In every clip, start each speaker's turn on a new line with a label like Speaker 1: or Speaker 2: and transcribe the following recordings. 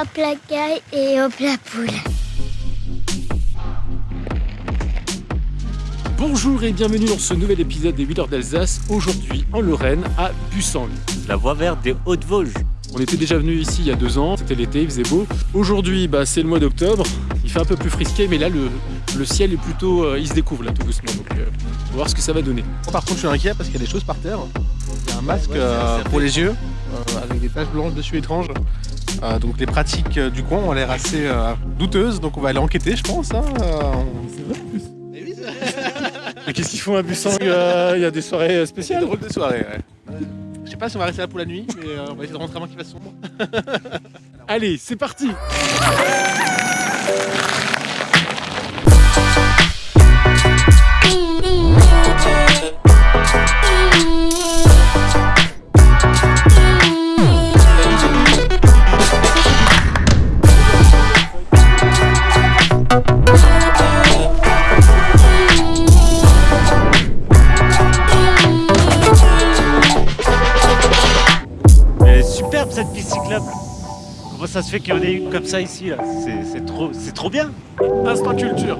Speaker 1: hop la caille et hop la poule.
Speaker 2: Bonjour et bienvenue dans ce nouvel épisode des 8 heures d'Alsace, aujourd'hui en Lorraine, à Bussang.
Speaker 3: La voie verte des Hautes-Vosges.
Speaker 2: On était déjà venu ici il y a deux ans, c'était l'été, il faisait beau. Aujourd'hui, bah, c'est le mois d'octobre, il fait un peu plus frisqué, mais là, le, le ciel est plutôt... euh, il se découvre là tout doucement, donc euh, on va voir ce que ça va donner.
Speaker 4: Par contre, je suis inquiet parce qu'il y a des choses par terre. Il y a un masque
Speaker 3: ouais,
Speaker 4: euh, pour les yeux, euh, avec des taches blanches dessus étranges. Euh, donc les pratiques euh, du coin ont l'air assez euh, douteuses, donc on va aller enquêter, je pense. hein. Euh, on-
Speaker 2: Mais qu'est-ce qu'ils font à Bussang euh, Il y a des soirées spéciales
Speaker 4: drôle de soirée, ouais. Je sais pas si on va rester là pour la nuit, mais euh, on va essayer de rentrer avant qu'il fasse sombre.
Speaker 2: Allez, c'est parti
Speaker 3: Ça se fait qu'il y en ait une comme ça ici C'est trop, bien.
Speaker 2: Instant culture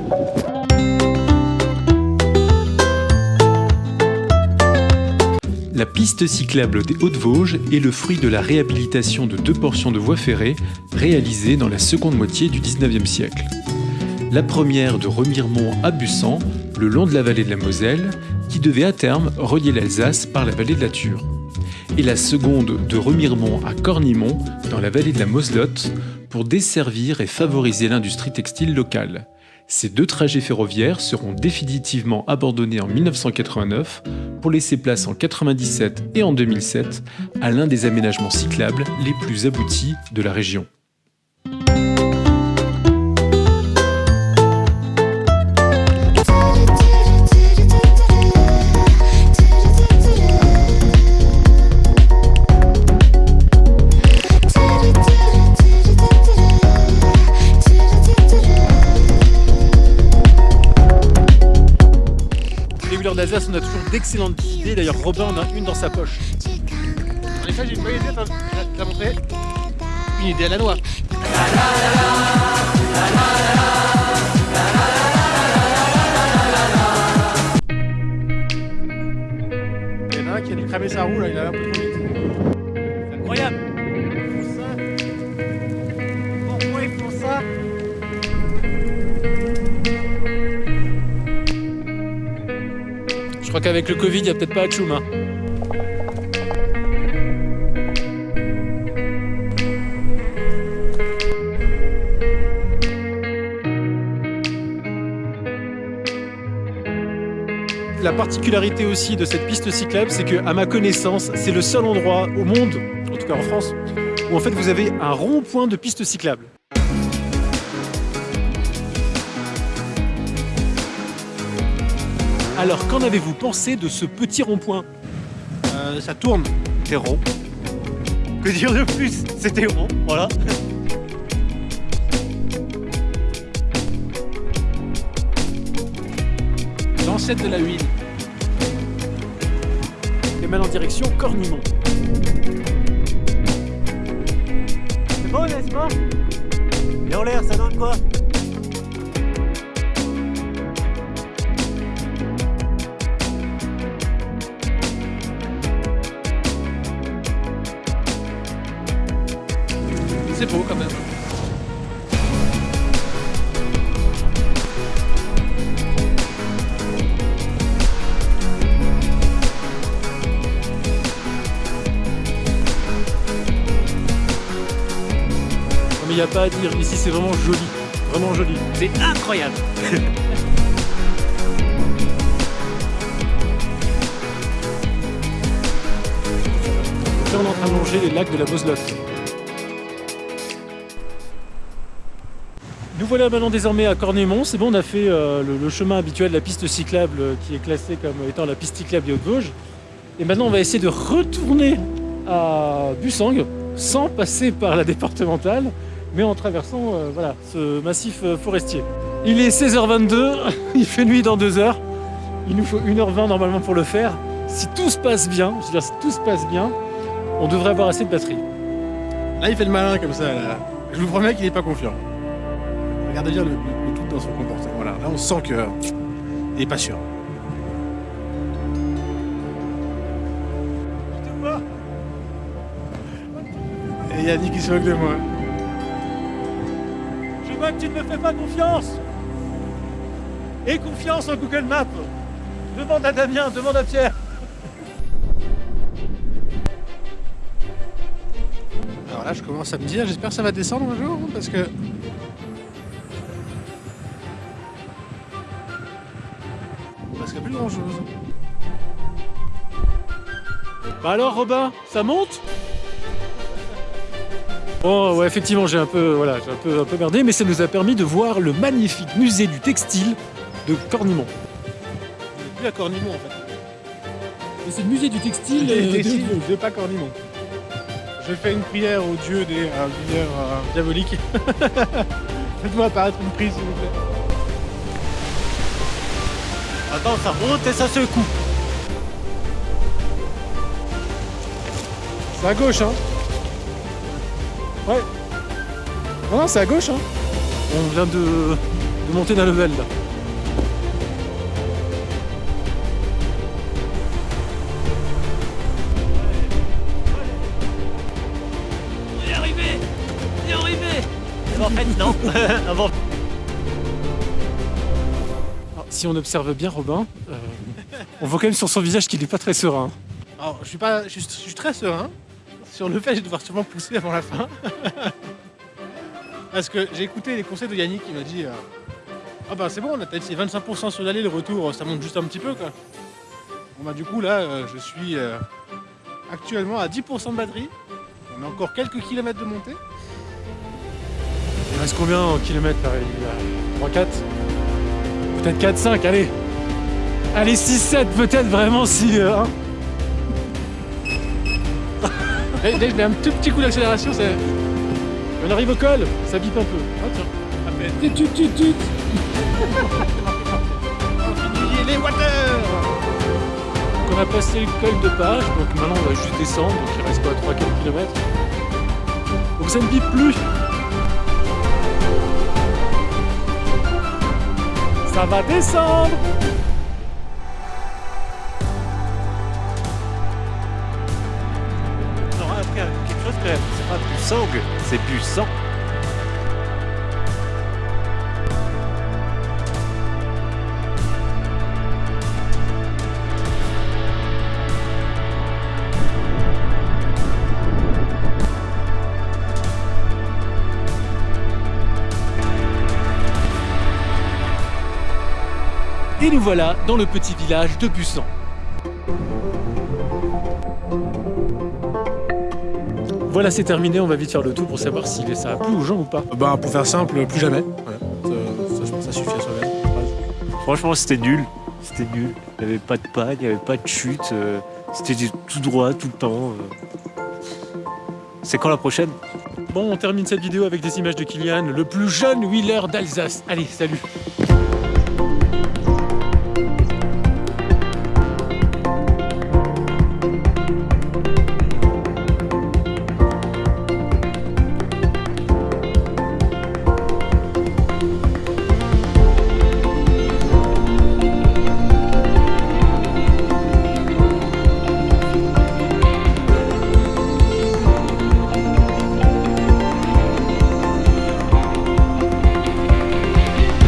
Speaker 5: La piste cyclable des Hautes-Vosges est le fruit de la réhabilitation de deux portions de voies ferrées réalisées dans la seconde moitié du 19e siècle. La première de Remiremont à Bussang, le long de la vallée de la Moselle, qui devait à terme relier l'Alsace par la vallée de la Thur. Et la seconde de Remiremont à Cornimont, dans la vallée de la Moselotte, pour desservir et favoriser l'industrie textile locale. Ces deux trajets ferroviaires seront définitivement abandonnés en 1989 pour laisser place en 97 et en 2007 à l'un des aménagements cyclables les plus aboutis de la région.
Speaker 2: Les 8 heures d'Alsace, on a toujours d'excellentes idées, d'ailleurs Robin en a une dans sa poche.
Speaker 4: En effet, j'ai une bonne idée, t'as t'as montré Une idée à la noix. Il y en a un qui a dû cramer sa roue, là, il a un peu trop
Speaker 2: qu'avec le Covid, il n'y a peut-être pas à Tchoum. hein. La particularité aussi de cette piste cyclable, c'est que, à ma connaissance, c'est le seul endroit au monde, en tout cas en France, où en fait vous avez un rond-point de piste cyclable. Alors, qu'en avez-vous pensé de ce petit rond-point
Speaker 4: Euh, ça tourne.
Speaker 3: C'est rond. Que dire de plus? C'était rond, voilà.
Speaker 4: L'ancêtre de la huile.
Speaker 2: Et maintenant en direction Cornimont.
Speaker 3: C'est beau, n'est-ce pas? Et en l'air, ça donne quoi?
Speaker 4: C'est beau quand même.
Speaker 2: Mais il n'y a pas à dire, ici c'est vraiment joli. Vraiment joli.
Speaker 3: C'est incroyable.
Speaker 2: Là on est en train de longer les lacs de la Moselotte. Nous voilà maintenant désormais à Cornémont. C'est bon, on a fait euh, le, chemin habituel de la piste cyclable euh, qui est classée comme étant la piste cyclable des Hautes-Vosges. Et maintenant, on va essayer de retourner à Bussang sans passer par la départementale, mais en traversant euh, voilà, ce massif forestier. Il est 16h22, il fait nuit dans deux heures. Il nous faut 1h20 normalement pour le faire. Si tout se passe bien, si tout se passe bien, on devrait avoir assez de batterie.
Speaker 4: Là, il fait le malin comme ça. Je vous promets qu'il n'est pas confiant. Regardez bien le, le- dans son comportement. Voilà, là, on sent que il est pas sûr. Et Yannick qui se moque de moi.
Speaker 2: Je vois que tu ne me fais pas confiance. Et confiance en Google Maps. Demande à Damien, demande à Pierre.
Speaker 4: Alors là, je commence à me dire, j'espère que ça va descendre un jour, parce que.
Speaker 2: Bah alors Robin, ça monte? Bon ouais effectivement j'ai un peu voilà j'ai un peu un peu merdé mais ça nous a permis de voir le magnifique musée du textile de Cornimont.
Speaker 4: Plus à Cornimont en fait.
Speaker 2: C'est le musée du textile
Speaker 4: Des de pas Cornimont. Je fais une prière au dieu des euh, lumières euh, diaboliques. Faites-moi apparaître une prise s'il vous plaît.
Speaker 3: Attends, ça monte et ça secoue.
Speaker 4: C'est à gauche hein Ouais. Non, non, c'est à gauche hein
Speaker 2: On vient de, de monter d'un level là.
Speaker 3: On est arrivé On est arrivé En fait, non. Avant.
Speaker 2: Si on observe bien Robin, euh, on voit quand même sur son visage qu'il n'est pas très serein.
Speaker 4: Alors, je suis pas, je suis, je suis très serein sur le fait vais devoir sûrement pousser avant la fin. Parce que j'ai écouté les conseils de Yannick qui m'a dit euh, Ah bah c'est bon, on a peut-être ces 25% sur l'aller, le retour ça monte juste un petit peu quoi. Bon bah du coup là, euh, je suis actuellement à 10% de batterie. On a encore quelques kilomètres de montée.
Speaker 2: Il reste combien en kilomètres là? Il y a 3, 4 Peut-être 4, 5, allez Allez 6, 7 peut-être vraiment si... euh, hein.
Speaker 4: Que je mets un tout petit coup d'accélération, c'est
Speaker 2: On arrive au col, ça bip un peu. Ah tiens.
Speaker 4: à peine.
Speaker 2: Tut, tut, tut, tut.
Speaker 4: Fini les water
Speaker 2: Donc on a passé le col de page, donc maintenant on va juste descendre, donc il reste quoi 3-4 km. Donc ça ne bip plus. Ça va descendre
Speaker 3: On aura appris quelque chose même. C'est pas du sang, c'est du sang.
Speaker 2: Et nous voilà dans le petit village de Bussan. Voilà, c'est terminé. On va vite faire le tour pour savoir si ça a plu aux gens ou pas.
Speaker 4: Bah pour faire simple, plus jamais. Voilà. Ça, ça, je pense que ça suffit à soi-même.
Speaker 3: Franchement, c'était nul. C'était nul. Il n'y avait pas de panne, il n'y avait pas de chute. euh, C'était tout droit tout le temps. euh. C'est quand la prochaine?
Speaker 2: Bon, on termine cette vidéo avec des images de Kylian, le plus jeune wheeler d'Alsace. Allez, salut